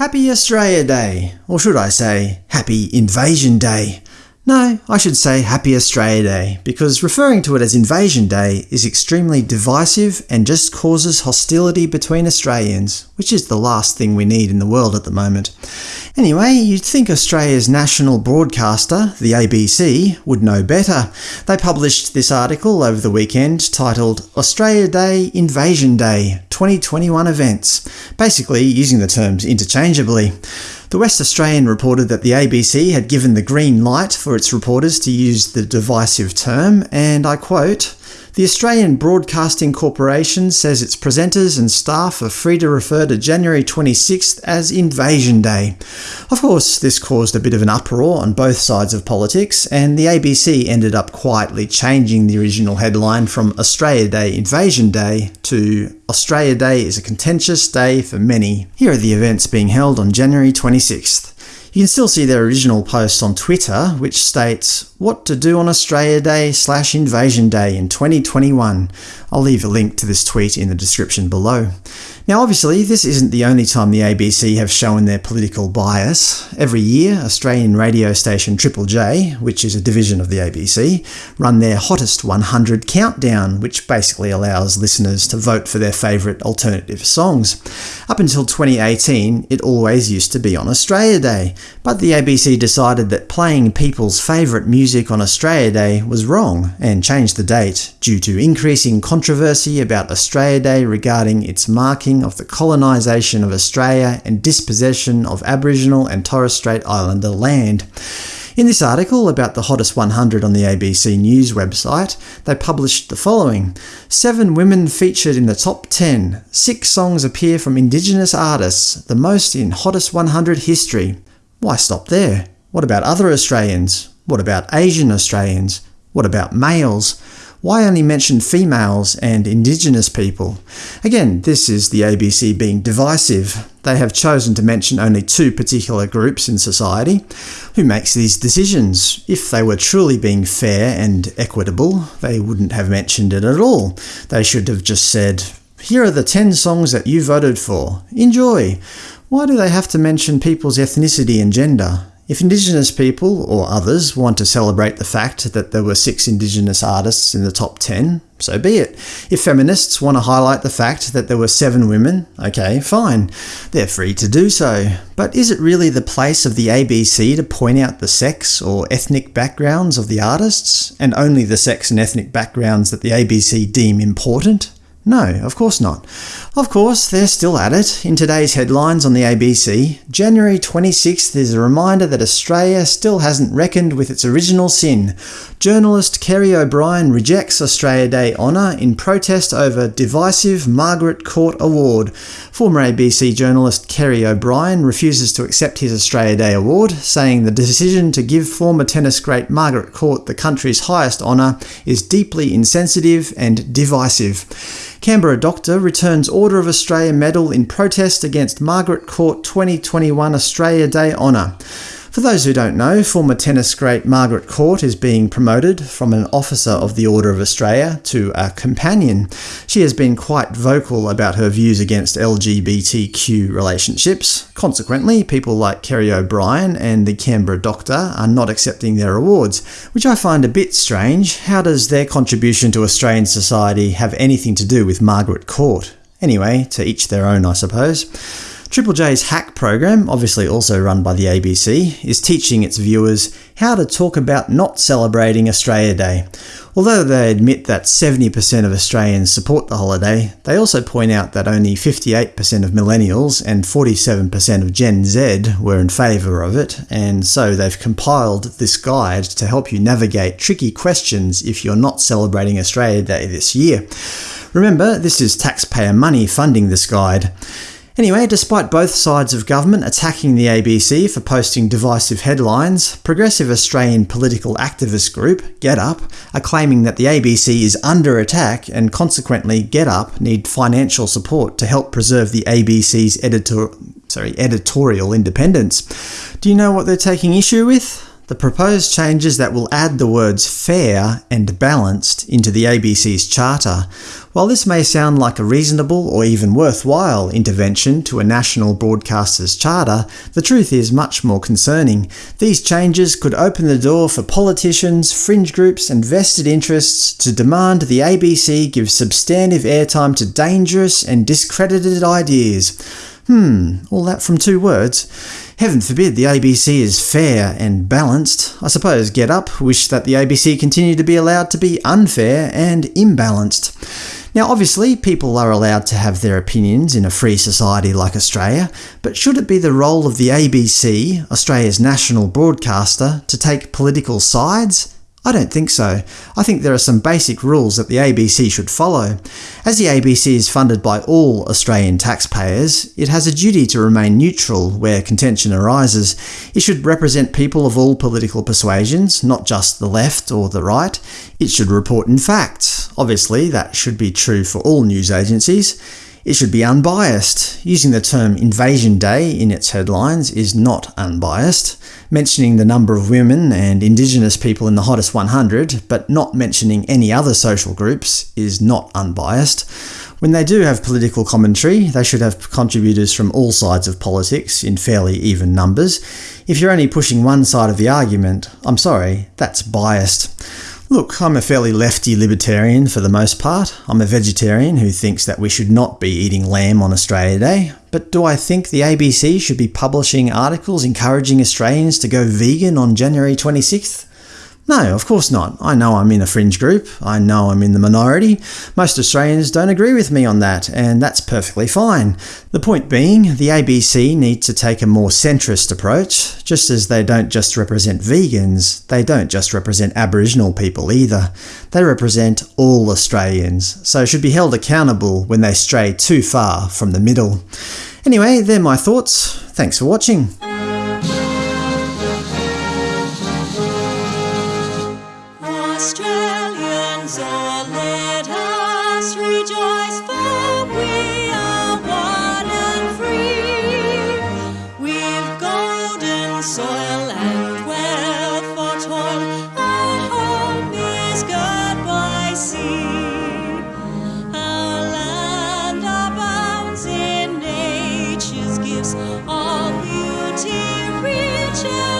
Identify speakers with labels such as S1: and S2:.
S1: Happy Australia Day, or should I say, Happy Invasion Day. No, I should say Happy Australia Day, because referring to it as Invasion Day is extremely divisive and just causes hostility between Australians, which is the last thing we need in the world at the moment. Anyway, you'd think Australia's national broadcaster, the ABC, would know better. They published this article over the weekend titled Australia Day Invasion Day 2021 Events, basically using the terms interchangeably. The West Australian reported that the ABC had given the green light for its reporters to use the divisive term, and I quote, the Australian Broadcasting Corporation says its presenters and staff are free to refer to January 26th as Invasion Day. Of course, this caused a bit of an uproar on both sides of politics, and the ABC ended up quietly changing the original headline from Australia Day Invasion Day to Australia Day is a contentious day for many. Here are the events being held on January 26th. You can still see their original post on Twitter, which states, What to do on Australia Day slash Invasion Day in 2021. I'll leave a link to this tweet in the description below. Now obviously, this isn't the only time the ABC have shown their political bias. Every year, Australian radio station Triple J, which is a division of the ABC, run their Hottest 100 Countdown, which basically allows listeners to vote for their favourite alternative songs. Up until 2018, it always used to be on Australia Day, but the ABC decided that playing people's favourite music on Australia Day was wrong, and changed the date, due to increasing controversy about Australia Day regarding its marking of the colonisation of Australia and dispossession of Aboriginal and Torres Strait Islander land. In this article about the hottest 100 on the ABC News website, they published the following. Seven women featured in the top 10. Six songs appear from Indigenous artists, the most in hottest 100 history. Why stop there? What about other Australians? What about Asian Australians? What about males? Why only mention females and indigenous people? Again, this is the ABC being divisive. They have chosen to mention only two particular groups in society. Who makes these decisions? If they were truly being fair and equitable, they wouldn't have mentioned it at all. They should have just said, here are the 10 songs that you voted for. Enjoy! Why do they have to mention people's ethnicity and gender? If Indigenous people, or others, want to celebrate the fact that there were six Indigenous artists in the top 10, so be it. If feminists want to highlight the fact that there were seven women, okay, fine. They're free to do so. But is it really the place of the ABC to point out the sex or ethnic backgrounds of the artists, and only the sex and ethnic backgrounds that the ABC deem important? No, of course not. Of course, they're still at it. In today's headlines on the ABC, January 26th is a reminder that Australia still hasn't reckoned with its original sin. Journalist Kerry O'Brien rejects Australia Day honour in protest over divisive Margaret Court Award. Former ABC journalist Kerry O'Brien refuses to accept his Australia Day award, saying the decision to give former tennis great Margaret Court the country's highest honour is deeply insensitive and divisive. Canberra Doctor returns Order of Australia Medal in protest against Margaret Court 2021 Australia Day honour. For those who don't know, former tennis great Margaret Court is being promoted from an Officer of the Order of Australia to a Companion. She has been quite vocal about her views against LGBTQ relationships. Consequently, people like Kerry O'Brien and the Canberra Doctor are not accepting their awards, which I find a bit strange. How does their contribution to Australian society have anything to do with Margaret Court? Anyway, to each their own, I suppose. Triple J's Hack program, obviously also run by the ABC, is teaching its viewers how to talk about not celebrating Australia Day. Although they admit that 70% of Australians support the holiday, they also point out that only 58% of millennials and 47% of Gen Z were in favour of it, and so they've compiled this guide to help you navigate tricky questions if you're not celebrating Australia Day this year. Remember, this is taxpayer money funding this guide. Anyway, despite both sides of government attacking the ABC for posting divisive headlines, progressive Australian political activist group, GetUp, are claiming that the ABC is under attack and consequently GetUp need financial support to help preserve the ABC's editor sorry, editorial independence. Do you know what they're taking issue with? The proposed changes that will add the words fair and balanced into the ABC's charter. While this may sound like a reasonable or even worthwhile intervention to a national broadcaster's charter, the truth is much more concerning. These changes could open the door for politicians, fringe groups and vested interests to demand the ABC give substantive airtime to dangerous and discredited ideas. Hmm, all that from two words. Heaven forbid the ABC is fair and balanced. I suppose GetUp wish that the ABC continue to be allowed to be unfair and imbalanced. Now obviously, people are allowed to have their opinions in a free society like Australia, but should it be the role of the ABC, Australia's national broadcaster, to take political sides? I don't think so. I think there are some basic rules that the ABC should follow. As the ABC is funded by all Australian taxpayers, it has a duty to remain neutral where contention arises. It should represent people of all political persuasions, not just the left or the right. It should report in fact. Obviously, that should be true for all news agencies. It should be unbiased. Using the term Invasion Day in its headlines is not unbiased. Mentioning the number of women and Indigenous people in the hottest 100, but not mentioning any other social groups, is not unbiased. When they do have political commentary, they should have contributors from all sides of politics in fairly even numbers. If you're only pushing one side of the argument, I'm sorry, that's biased. Look, I'm a fairly lefty libertarian for the most part. I'm a vegetarian who thinks that we should not be eating lamb on Australia Day. But do I think the ABC should be publishing articles encouraging Australians to go vegan on January 26th? No, of course not. I know I'm in a fringe group. I know I'm in the minority. Most Australians don't agree with me on that, and that's perfectly fine. The point being, the ABC need to take a more centrist approach. Just as they don't just represent vegans, they don't just represent Aboriginal people either. They represent all Australians, so should be held accountable when they stray too far from the middle. Anyway, they're my thoughts. Thanks for watching.
S2: In